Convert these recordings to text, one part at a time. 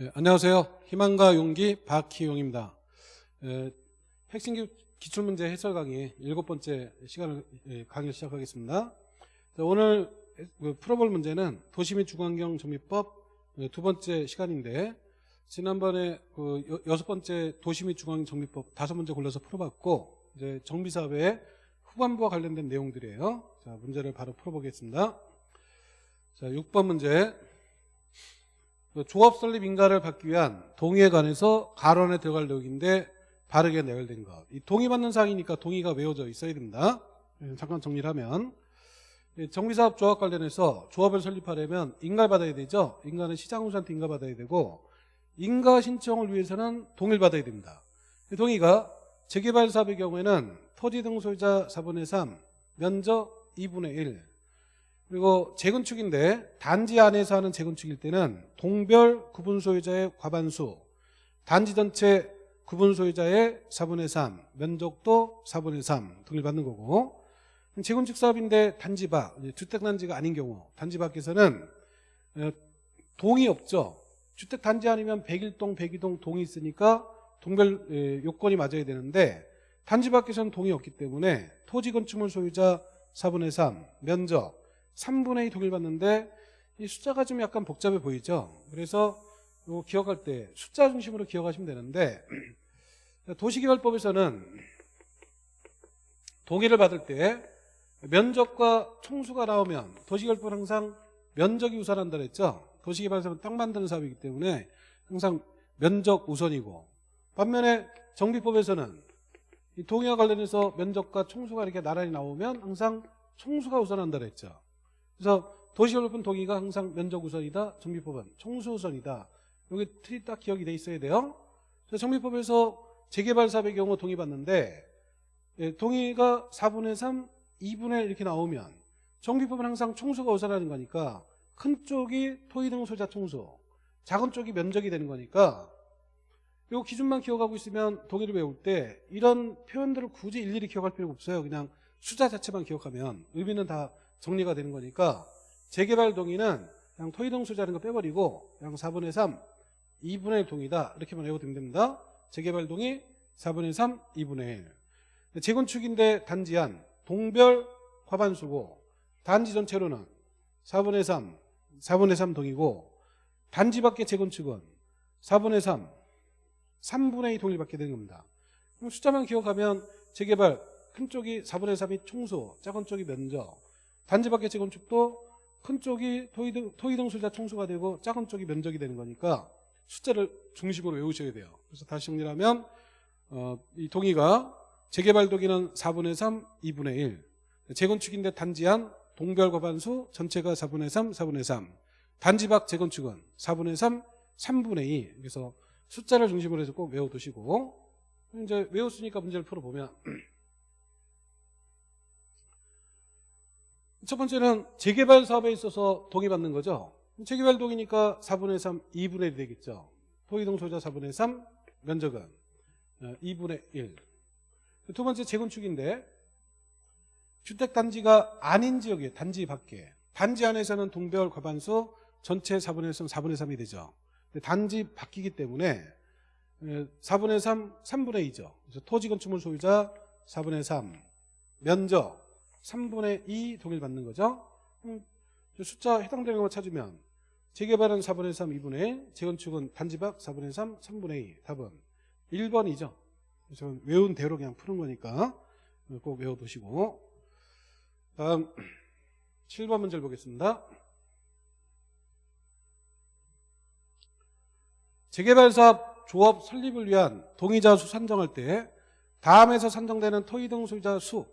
네, 안녕하세요. 희망과 용기 박희용입니다. 에, 핵심 기- 기출문제 해설 강의 일곱 번째 시간을 예, 강의를 시작하겠습니다. 자, 오늘 그 풀어볼 문제는 도시 및 주거환경 정비법 예, 두 번째 시간인데 지난번에 그 여- 여섯 번째 도시 및 주거환경 정비법 다섯 문제 골라서 풀어봤고 이제 정비사업의 후반부와 관련된 내용들이에요. 자 문제를 바로 풀어보겠습니다. 자 6번 문제 그 조합 설립 인가를 받기 위한 동의에 관해서 가론에 들어갈 내용인데 바르게 내열된 것. 이 동의받는 사항이니까 동의가 외워져 있어야 됩니다. 예, 잠깐 정리를 하면 예, 정비사업 조합 관련해서 조합을 설립하려면 인가를 받아야 되죠. 인가는 시장우수한테 인가 받아야 되고 인가 신청을 위해서는 동의를 받아야 됩니다. 이 동의가 재개발 사업의 경우에는 토지 등 소유자 4분의 3, 면적 2분의 1, 그리고 재건축인데 단지 안에서 하는 재건축일 때는 동별 구분 소유자의 과반수, 단지 전체 구분 소유자의 4분의 3, 면적도 4분의 3 등을 받는 거고 재건축 사업인데 단지 밖, 이제 주택 단지가 아닌 경우 단지 밖에서는 어, 동이 없죠. 주택 단지 아니면 101동, 102동 동이 있으니까 동별 예, 요건이 맞아야 되는데 단지 밖에서는 동이 없기 때문에 토지 건축물 소유자 4분의 3, 면적 3분의 2 동일 받는데 이 숫자가 좀 약간 복잡해 보이죠. 그래서 이거 기억할 때 숫자 중심으로 기억하시면 되는데 도시개발법에서는 동의를 받을 때 면적과 총수가 나오면 도시개발법은 항상 면적이 우선한다 그랬죠. 도시개발사업은 땅 만드는 사업이기 때문에 항상 면적 우선이고 반면에 정비법에서는 이 동의와 관련해서 면적과 총수가 이렇게 나란히 나오면 항상 총수가 우선한다 그랬죠. 그래서 도시개발법 동의가 항상 면적 우선이다. 정비법은 총수 우선이다. 여기 틀이 딱 기억이 돼 있어야 돼요. 그래서 정비법에서 재개발 사업의 경우 동의받는데 예, 동의가 4분의 3, 2분의 1 이렇게 나오면 정비법은 항상 총수가 우선하는 거니까 큰 쪽이 토의 등 소자 총수, 작은 쪽이 면적이 되는 거니까 이 기준만 기억하고 있으면 동의를 외울 때 이런 표현들을 굳이 일일이 기억할 필요가 없어요. 그냥 숫자 자체만 기억하면 의미는 다 정리가 되는 거니까 재개발 동의는 그냥 토의 등 소자라는 거 빼버리고 그냥 4분의 3, 2분의 1 동의다 이렇게만 외우면 됩니다. 재개발 동의 4분의 3, 2분의 1 재건축인데 단지한 동별 과반수고 단지 전체로는 4분의 3, 4분의 3 동이고 단지 밖의 재건축은 4분의 3, 3분의 2 동일 받게 되는 겁니다. 그럼 숫자만 기억하면 재개발 큰 쪽이 4분의 3이 총수, 작은 쪽이 면적 단지 밖의 재건축도 큰 쪽이 토의등 소자 총수가 되고 작은 쪽이 면적이 되는 거니까 숫자를 중심으로 외우셔야 돼요. 그래서 다시 정리하면 어, 이 동의가 재개발 동의는 4분의 3, 2분의 1 재건축인데 단지한 동별 과 반수 전체가 4분의 3, 4분의 3 단지 밖 재건축은 4분의 3, 3분의 2 그래서 숫자를 중심으로 해서 꼭 외워두시고 이제 외웠으니까 문제를 풀어보면 첫 번째는 재개발 사업에 있어서 동의받는 거죠. 재개발 동의니까 4분의 3, 2분의 1이 되겠죠. 토의동 소자 4분의 3, 면적은 2분의 1. 두 번째 재건축인데 주택단지가 아닌 지역에 단지 밖에 단지 안에서는 동별 과반수 전체 4분의 3, 4분의 3이 되죠. 단지 바뀌기 때문에 4분의 3, 3분의 2죠. 그래서 토지 건축물 소유자 4분의 3, 면적 3분의 2 동일 받는 거죠. 음, 숫자 해당되는 거 찾으면 재개발은 4분의 3, 2분의 1, 재건축은 단지 밖 4분의 3, 3분의 2. 답은 1번이죠. 그래서 외운 대로 그냥 푸는 거니까 꼭 외워두시고 다음 7번 문제를 보겠습니다. 재개발 사업 조합 설립을 위한 동의자 수 산정할 때 다음에서 산정되는 토의 등 소유자 수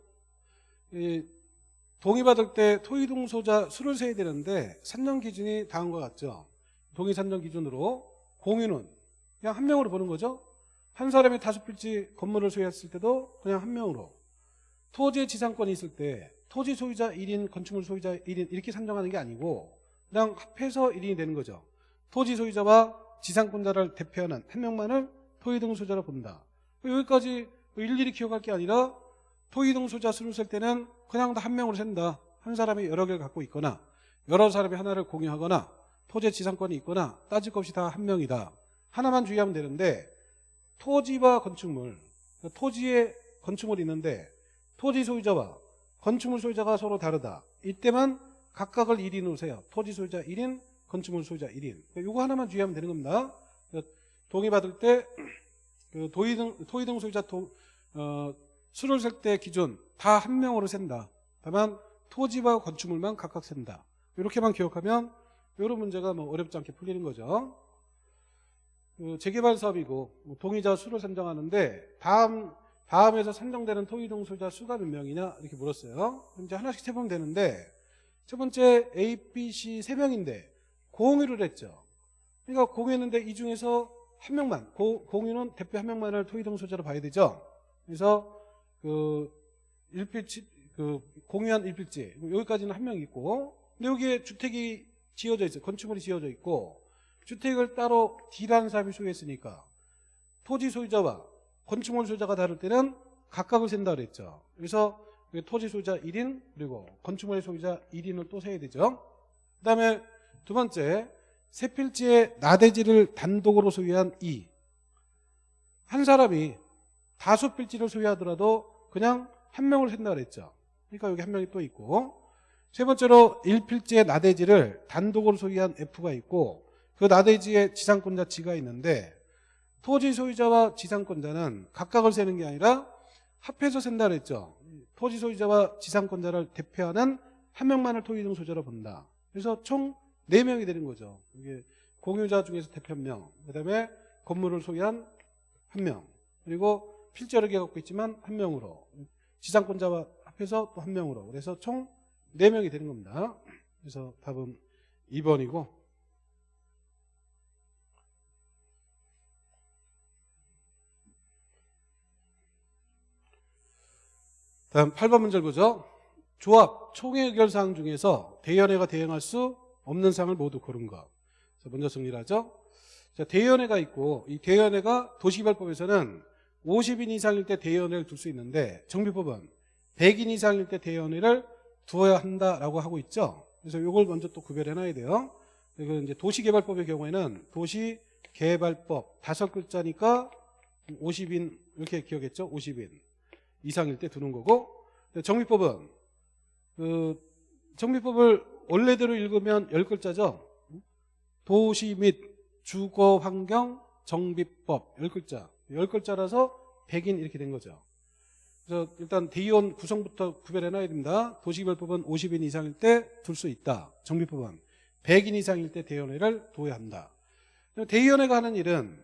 동의받을 때 토의 등 소유자 수를 세야 되는데 산정 기준이 다음과 같죠. 동의 산정 기준으로 공유는 그냥 한 명으로 보는 거죠. 한 사람이 다섯 필지 건물을 소유했을 때도 그냥 한 명으로 토지의 지상권이 있을 때 토지 소유자 1인 건축물 소유자 1인 이렇게 산정하는 게 아니고 그냥 합해서 1인이 되는 거죠. 토지 소유자와 지상권자를 대표하는 한 명만을 토의 등 소유자로 본다. 여기까지 일일이 기억할 게 아니라 토의 등 소유자 수를 셀 때는 그냥 다 한 명으로 센다. 한 사람이 여러 개를 갖고 있거나 여러 사람이 하나를 공유하거나 토지의 지상권이 있거나 따질 것 없이 다 한 명이다. 하나만 주의하면 되는데 토지와 건축물, 토지에 건축물이 있는데 토지 소유자와 건축물 소유자가 서로 다르다. 이때만 각각을 1인 으세요 토지 소유자 1인, 건축물 소유자 1인. 이거 하나만 주의하면 되는 겁니다. 동의받을 때 그 도의등, 토의등 소유자 도, 어, 수를 셀 때 기준 다 한 명으로 센다. 다만 토지와 건축물만 각각 센다. 이렇게만 기억하면 이런 문제가 뭐 어렵지 않게 풀리는 거죠. 그 재개발 사업이고 뭐 동의자 수를 선정하는데 다음 다음에서 선정되는 토의등 소유자 수가 몇 명이냐 이렇게 물었어요. 이제 하나씩 세보면 되는데 첫 번째 A, B, C 세 명인데 공유를 했죠. 그러니까 공유했는데 이 중에서 한 명만 고, 공유는 대표 한 명만을 토의등 소유자로 봐야 되죠. 그래서 그 일필지 그 공유한 일필지 여기까지는 한 명 있고 근데 여기에 주택이 지어져 있어요. 건축물이 지어져 있고 주택을 따로 D라는 사람이 소유했으니까 토지 소유자와 건축물 소유자가 다를 때는 각각을 센다 그랬죠. 그래서 토지 소유자 1인 그리고 건축물 소유자 1인을 또 세야 되죠. 그 다음에 두 번째 세 필지의 나대지를 단독으로 소유한 이. 한 사람이 다수 필지를 소유하더라도 그냥 한 명을 센다 그랬죠. 그러니까 여기 한 명이 또 있고 세 번째로 1필지의 나대지를 단독으로 소유한 F가 있고 그 나대지의 지상권자 G가 있는데 토지 소유자와 지상권자는 각각을 세는 게 아니라 합해서 센다 그랬죠. 토지 소유자와 지상권자를 대표하는 한 명만을 토지 등 소유자로 본다. 그래서 총 4명이 되는 거죠. 이게 공유자 중에서 대표 한 명, 그 다음에 건물을 소유한 한 명, 그리고 필자력이 갖고 있지만 한 명으로, 지상권자와 합해서 또 한 명으로. 그래서 총 4명이 되는 겁니다. 그래서 답은 2번이고, 다음 8번 문제를 보죠. 조합 총회 의결 사항 중에서 대연회가 대행할 수 없는 상을 모두 고른 것. 먼저 정리를 하죠. 자, 대의원회가 있고 이 대의원회가 도시개발법에서는 50인 이상일 때 대의원회를 둘 수 있는데 정비법은 100인 이상일 때 대의원회를 두어야 한다라고 하고 있죠. 그래서 이걸 먼저 또 구별해 놔야 돼요. 그리고 이제 도시개발법의 경우에는 도시개발법 다섯 글자니까 50인 이렇게 기억했죠. 50인 이상일 때 두는 거고 정비법은 그 정비법을 원래대로 읽으면 10글자죠. 도시 및 주거 환경 정비법 10글자. 10글자라서 100인 이렇게 된 거죠. 그래서 일단 대의원 구성부터 구별해 놔야 됩니다. 도시개발법은 50인 이상일 때 둘 수 있다. 정비법은 100인 이상일 때 대의원회를 둬야 한다. 대의원회가 하는 일은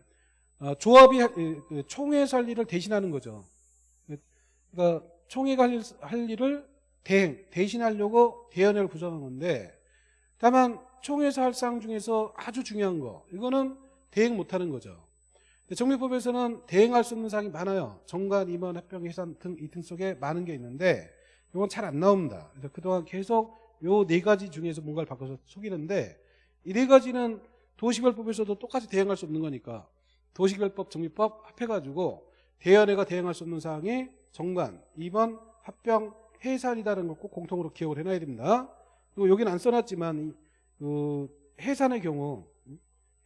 어, 조합이 그 총회에서 할 일을 대신하는 거죠. 그러니까 총회가 할 일을 대행, 대신하려고 대연회를 구성한 건데 다만 총회에서 할 사항 중에서 아주 중요한 거 이거는 대행 못하는 거죠. 정비법에서는 대행할 수 없는 사항이 많아요. 정관, 임원, 합병, 해산 등 이 등 속에 많은 게 있는데 이건 잘 안 나옵니다. 그래서 그동안 계속 요 네 가지 중에서 뭔가를 바꿔서 속이는데 이 네 가지는 도시별법에서도 똑같이 대행할 수 없는 거니까 도시별법, 정비법 합해가지고 대연회가 대행할 수 없는 사항이 정관, 임원, 합병, 해산이다라는 걸 꼭 공통으로 기억을 해놔야 됩니다. 그리고 여기는 안 써놨지만 그 해산의 경우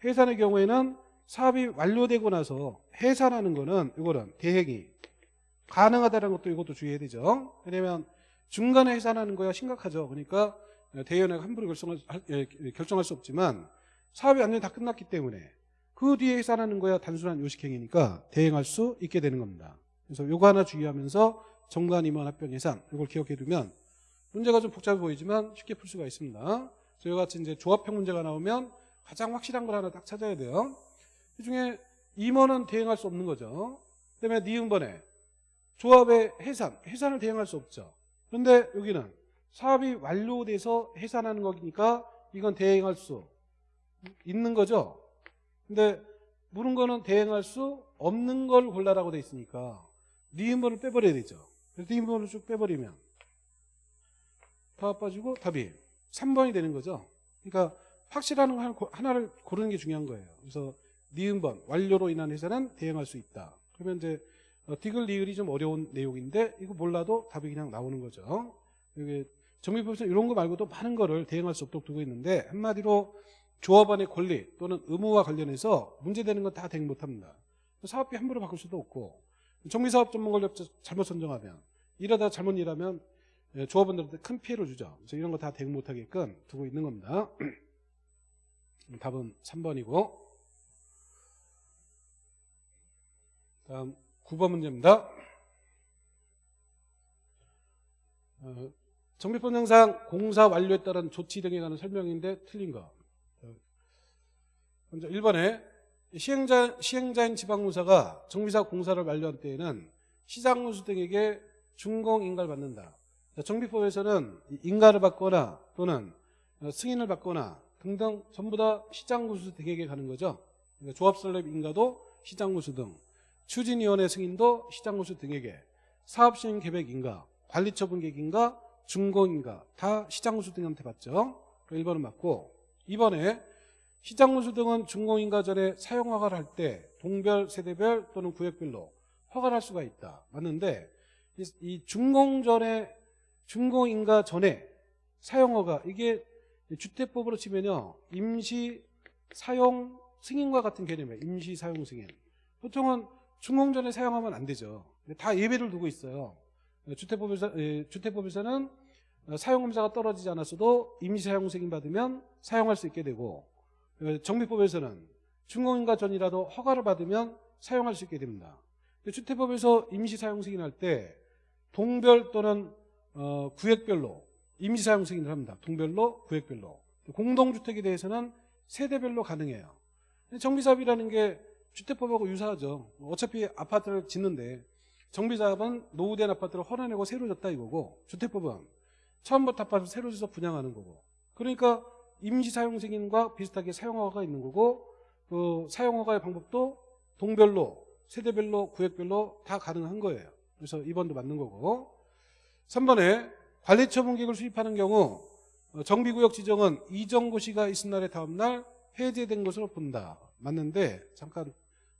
해산의 경우에는 사업이 완료되고 나서 해산하는 거는 이거는 대행이 가능하다는 것도 이것도 주의해야 되죠. 왜냐하면 중간에 해산하는 거야 심각하죠. 그러니까 대연회가 함부로 결정할, 예, 결정할 수 없지만 사업이 완전히 다 끝났기 때문에 그 뒤에 해산하는 거야 단순한 요식행위니까 대행할 수 있게 되는 겁니다. 그래서 요거 하나 주의하면서 정관 임원 합병 예산 이걸 기억해 두면 문제가 좀 복잡해 보이지만 쉽게 풀 수가 있습니다. 저희 같이 이제 조합형 문제가 나오면 가장 확실한 걸 하나 딱 찾아야 돼요. 이 중에 임원은 대행할 수 없는 거죠. 그다음에 니은번에 조합의 해산, 해산을 대행할 수 없죠. 그런데 여기는 사업이 완료돼서 해산하는 거니까 이건 대행할 수 있는 거죠. 근데 물은 거는 대행할 수 없는 걸 골라라고 돼 있으니까 니은번을 빼버려야 되죠. 그래서 뒷부분을 쭉 빼버리면 다 빠지고 답이 3번이 되는 거죠. 그러니까 확실한 하나를 고르는 게 중요한 거예요. 그래서 니은번 완료로 인한 회사는 대응할 수 있다. 그러면 이제 어, 디글 리을이 좀 어려운 내용인데 이거 몰라도 답이 그냥 나오는 거죠. 이게 정비법에서 이런 거 말고도 많은 거를 대응할 수 없도록 두고 있는데 한마디로 조합원의 권리 또는 의무와 관련해서 문제되는 건 다 대응 못합니다. 사업비 함부로 바꿀 수도 없고 정비사업 전문권력 잘못 선정하면 이러다 잘못 일하면 예, 조합원들한테 큰 피해를 주죠. 그래서 이런 거 다 대응 못하게끔 두고 있는 겁니다. 답은 3번이고 다음 9번 문제입니다. 어, 정비법령상 공사 완료에 따른 조치 등에 관한 설명인데 틀린 거. 어, 먼저 1번에 시행자, 시행자인 지방공사가 정비사 공사를 완료한 때에는 시장군수 등에게 준공인가를 받는다. 정비법에서는 인가를 받거나 또는 승인을 받거나 등등 전부 다 시장군수 등에게 가는 거죠. 그러니까 조합설립 인가도 시장군수 등, 추진위원회 승인도 시장군수 등에게, 사업시행 계획 인가, 관리처분 계획 인가, 준공인가 다 시장군수 등한테 받죠. 1번은 맞고 2번에 시장군수 등은 준공인가 전에 사용 허가를 할 때 동별, 세대별 또는 구역별로 허가를 할 수가 있다. 맞는데 이 준공 전에 준공인가 전에 사용 허가 이게 주택법으로 치면요 임시 사용 승인과 같은 개념이에요. 임시 사용 승인. 보통은 준공 전에 사용하면 안 되죠. 다 예배를 두고 있어요. 주택법에서, 예, 주택법에서는 사용검사가 떨어지지 않았어도 임시사용 승인 받으면 사용할 수 있게 되고 어, 정비법에서는 준공인가 전이라도 허가를 받으면 사용할 수 있게 됩니다. 주택법에서 임시사용 승인할 때 동별 또는 어, 구역별로 임시사용 승인을 합니다. 동별로 구역별로 공동주택에 대해서는 세대별로 가능해요. 정비사업이라는 게 주택법하고 유사하죠. 어차피 아파트를 짓는데 정비사업은 노후된 아파트를 헐어내고 새로 졌다 이거고 주택법은 처음부터 아파트 새로 져서 분양하는 거고 그러니까 임시사용승인과 비슷하게 사용허가가 있는 거고 그 사용허가의 방법도 동별로 세대별로 구역별로 다 가능한 거예요. 그래서 2번도 맞는 거고 3번에 관리처분계획을 수립하는 경우 어, 정비구역 지정은 이정고시가 있은 날의 다음 날 해제된 것으로 본다. 맞는데 잠깐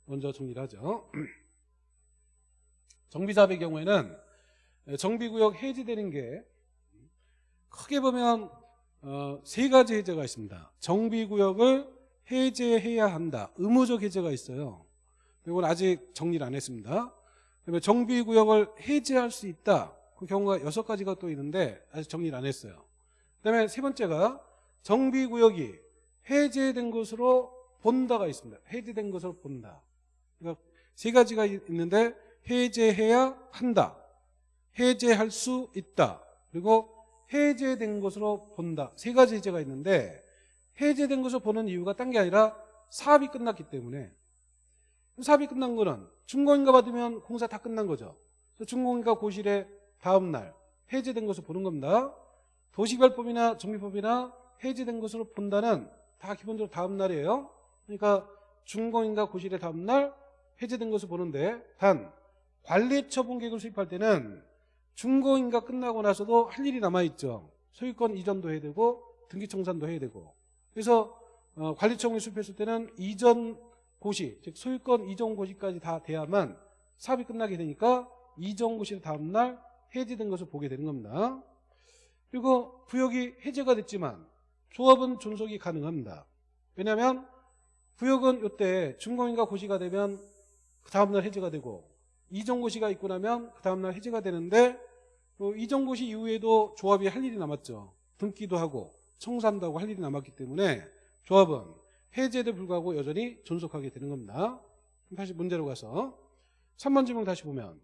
먼저 정리를 하죠. 정비사업의 경우에는 정비구역 해제되는 게 크게 보면 어, 세 가지 해제가 있습니다. 정비구역을 해제해야 한다. 의무적 해제가 있어요. 이건 아직 정리를 안 했습니다. 그다음에 정비구역을 해제할 수 있다. 그 경우가 여섯 가지가 또 있는데 아직 정리를 안 했어요. 그다음에 세 번째가 정비구역이 해제된 것으로 본다가 있습니다. 해제된 것으로 본다. 세 가지가 있는데 해제해야 한다. 해제할 수 있다. 그리고 해제된 것으로 본다. 세 가지 해제가 있는데 해제된 것으로 보는 이유가 딴 게 아니라 사업이 끝났기 때문에 사업이 끝난 거는 준공인가 받으면 공사 다 끝난 거죠. 준공인가 고실의 다음 날 해제된 것으로 보는 겁니다. 도시별법이나 정비법이나 해제된 것으로 본다는 다 기본적으로 다음 날이에요. 그러니까 준공인가 고실의 다음 날 해제된 것을 보는데 단 관리처분 계획을 수립할 때는 중고인가 끝나고 나서도 할 일이 남아있죠. 소유권 이전도 해야 되고 등기청산도 해야 되고 그래서 어, 관리청을 수립했을 때는 이전 고시 즉 소유권 이전 고시까지 다 돼야만 사업이 끝나게 되니까 이전 고시 다음 날 해제된 것을 보게 되는 겁니다. 그리고 구역이 해제가 됐지만 조합은 존속이 가능합니다. 왜냐하면 구역은 이때 중공인가 고시가 되면 그 다음날 해제가 되고 이전고시가 있고 나면 그 다음날 해제가 되는데 그 이전고시 이후에도 조합이 할 일이 남았죠. 등기도 하고 청산도 하고 할 일이 남았기 때문에 조합은 해제에도 불구하고 여전히 존속하게 되는 겁니다. 다시 문제로 가서 3번 질문 다시 보면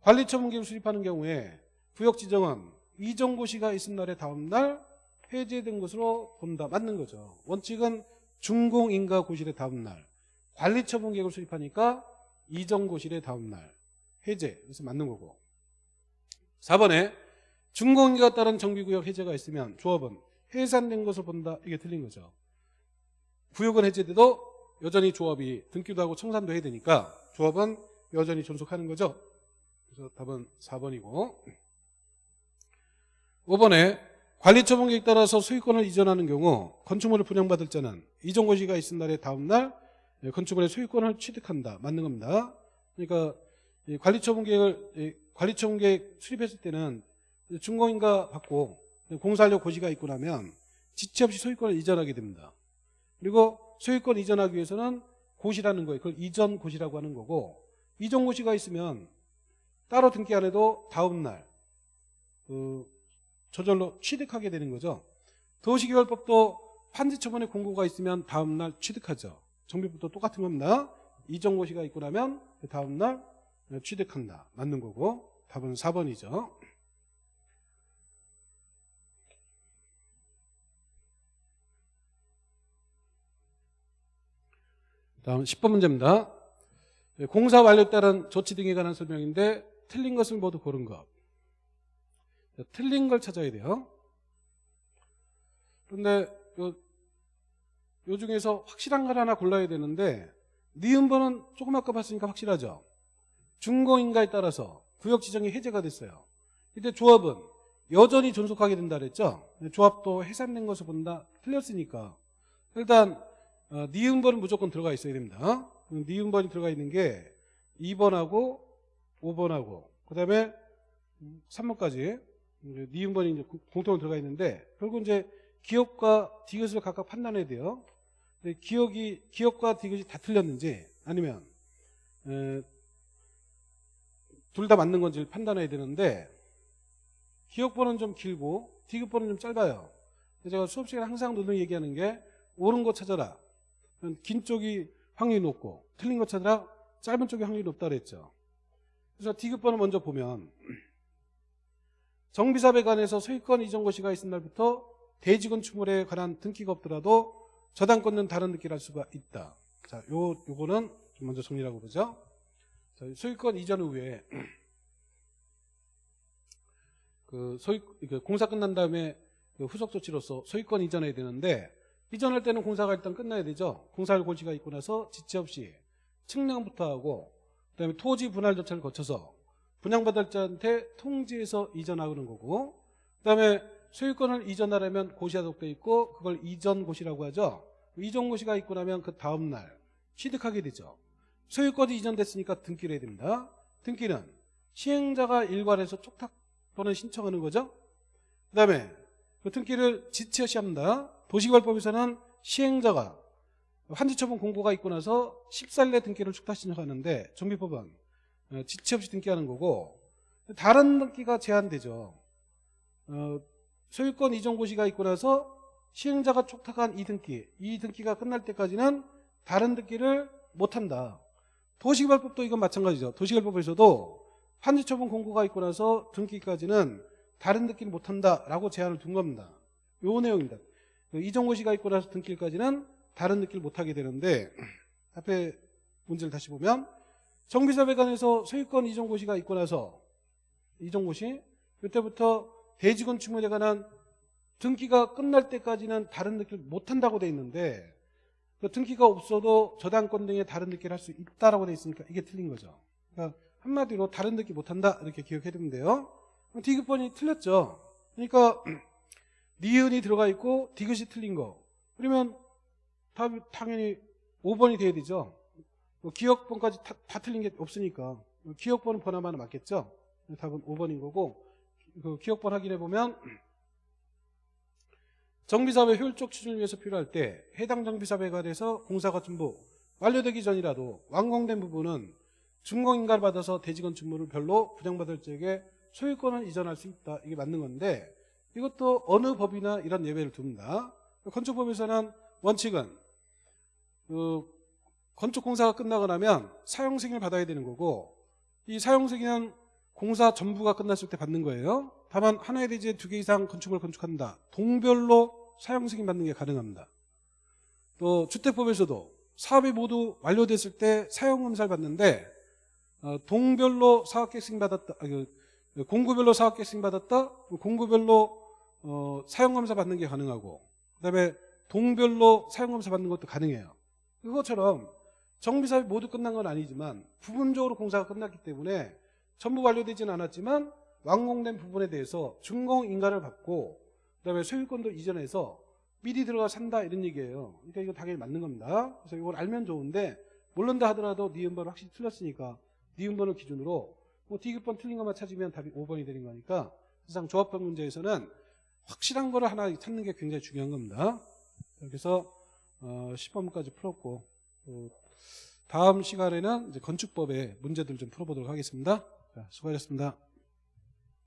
관리처분계획을 수립하는 경우에 구역 지정은 이전고시가 있은 날의 다음날 해제된 것으로 본다. 맞는 거죠. 원칙은 준공인가 고실의 다음날 관리처분 계획을 수립하니까 이전고실의 다음날 해제. 그래서 맞는 거고. 4번에 준공인가 따른 정비구역 해제가 있으면 조합은 해산된 것을 본다. 이게 틀린 거죠. 구역은 해제돼도 여전히 조합이 등기도 하고 청산도 해야 되니까 조합은 여전히 존속하는 거죠. 그래서 답은 4번이고. 5번에 관리처분계획 따라서 소유권을 이전하는 경우 건축물을 분양받을 자는 이전고시가 있은 날의 다음 날 건축물의 소유권을 취득한다 맞는 겁니다 그러니까 관리처분 계획을 관리처분 계획 수립했을 때는 준공인가 받고 공사하려고 고시가 있고 나면 지체 없이 소유권을 이전하게 됩니다. 그리고 소유권 이전하기 위해서는 고시라는 거예요. 그걸 이전 고시라고 하는 거고 이전 고시가 있으면 따로 등기 안 해도 다음 날 그, 저절로 취득하게 되는 거죠. 도시개발법도 판지처분의 공고가 있으면 다음 날 취득하죠. 정비법도 똑같은 겁니다. 이전 고시가 있고 나면 그 다음 날 취득한다. 맞는 거고 답은 4번이죠. 다음 10번 문제입니다. 네, 공사 완료에 따른 조치 등에 관한 설명인데 틀린 것을 모두 고른 것. 자, 틀린 걸 찾아야 돼요. 그런데 요, 요 중에서 확실한 걸 하나 골라야 되는데 니은번은 조금 아까 봤으니까 확실하죠. 준공인가에 따라서 구역 지정이 해제가 됐어요. 이때 조합은 여전히 존속하게 된다 그랬죠. 조합도 해산된 것을 본다. 틀렸으니까 일단 어, 니은번은 무조건 들어가 있어야 됩니다. 니은번이 들어가 있는 게 2번하고 5번하고 그 다음에 3번까지 니은번이 공통으로 들어가 있는데 결국 이제 기업과 디귿을 각각 판단해야 돼요. 근데 기억이 기업과 디귿이 다 틀렸는지 아니면 둘 다 맞는 건지 판단해야 되는데 기억번은 좀 길고 디귿번은 좀 짧아요. 제가 수업 시간에 항상 누누이 얘기하는 게 옳은 거 찾아라. 긴 쪽이 확률이 높고 틀린 것 찾아라 짧은 쪽이 확률이 높다 그랬죠. 그래서 디귿번을 먼저 보면 정비사에 관해서 소유권 이전 고시가 있은 날부터 대지건 추물에 관한 등기가 없더라도 저당권은 다른 등기를 할 수가 있다. 자, 요 요거는 좀 먼저 정리하고 보죠. 자, 소유권 이전 후에 그 소유 그 공사 끝난 다음에 그 후속 조치로서 소유권 이전해야 되는데 이전할 때는 공사가 일단 끝나야 되죠. 공사할 고지가 있고 나서 지체 없이 측량부터 하고 그다음에 토지 분할 절차를 거쳐서 분양받을 자한테 통지해서 이전하는 거고 그다음에 소유권을 이전하려면 고시가 속돼 있고 그걸 이전 고시라고 하죠. 이전 고시가 있고 나면 그 다음 날 취득하게 되죠. 소유권이 이전됐으니까 등기를 해야 됩니다. 등기는 시행자가 일괄해서 촉탁 또는 신청하는 거죠. 그 다음에 그 등기를 지체 없이 합니다. 도시개발법에서는 시행자가 환지처분 공고가 있고 나서 14일 내 등기를 축탁 신청하는데 정비법은 어, 지체 없이 등기하는 거고 다른 등기가 제한되죠. 어, 소유권 이전 고시가 있고 나서 시행자가 촉탁한 이 등기, 이 등기가 끝날 때까지는 다른 등기를 못한다. 도시개발법도 이건 마찬가지죠. 도시개발법에서도 환지처분 공고가 있고 나서 등기까지는 다른 등기를 못한다라고 제한을 둔 겁니다. 요 내용입니다. 그 이전고시가 있고 나서 등기까지는 다른 등기를 못하게 되는데 앞에 문제를 다시 보면 정비사배관에서 소유권 이전고시가 있고 나서 이전고시 그때부터 대지건 추물에 관한 등기가 끝날 때까지는 다른 등기를 못한다고 돼 있는데 그 등기가 없어도 저당권 등의 다른 등기를 할 수 있다라고 돼 있으니까 이게 틀린 거죠. 그러니까 한마디로 다른 등기 못한다 이렇게 기억해야 되는데요. 디귿번이 틀렸죠. 그러니까 니은이 들어가 있고 디귿이 틀린 거. 그러면 답이 당연히 5번이 돼야 되죠. 뭐 기억번까지 다, 다, 틀린 게 없으니까 기억번은 번 하나 맞겠죠. 답은 5번인 거고 그 기억번 확인해 보면 정비사업의 효율적 추진을 위해서 필요할 때 해당 정비사업에 관해서 공사가 전부 완료되기 전이라도 완공된 부분은 준공인가를 받아서 대지건축물을 별로 분양받을 적에 소유권을 이전할 수 있다. 이게 맞는 건데 이것도 어느 법이나 이런 예외를 둡니다. 건축법에서는 원칙은 그 건축 공사가 끝나고 나면 사용 승인을 받아야 되는 거고 이 사용 승인은 공사 전부가 끝났을 때 받는 거예요. 다만 하나의 대지에 두 개 이상 건축을 건축한다. 동별로 사용 승인 받는 게 가능합니다. 또 주택법에서도 사업이 모두 완료됐을 때 사용 검사를 받는데 어, 동별로 사업계획 승인 받았다. 아, 그, 공구별로 사업계획 승인 받았다. 공구별로 어, 사용검사 받는 게 가능하고 그다음에 동별로 사용검사 받는 것도 가능해요. 그것처럼 정비사업이 모두 끝난 건 아니지만 부분적으로 공사가 끝났기 때문에 전부 완료되지는 않았지만 완공된 부분에 대해서 준공 인가를 받고 그다음에 소유권도 이전해서 미리 들어가 산다 이런 얘기예요. 그러니까 이거 당연히 맞는 겁니다. 그래서 이걸 알면 좋은데 모른다 하더라도 니은번 확실히 틀렸으니까 니은번을 기준으로 뭐 디귿번 틀린 것만 찾으면 답이 5번이 되는 거니까 세상 조합법 문제에서는 확실한 거를 하나 찾는 게 굉장히 중요한 겁니다. 그래서 어, 시범까지 풀었고 어, 다음 시간에는 건축법의 문제들 좀 풀어보도록 하겠습니다. 자, 수고하셨습니다.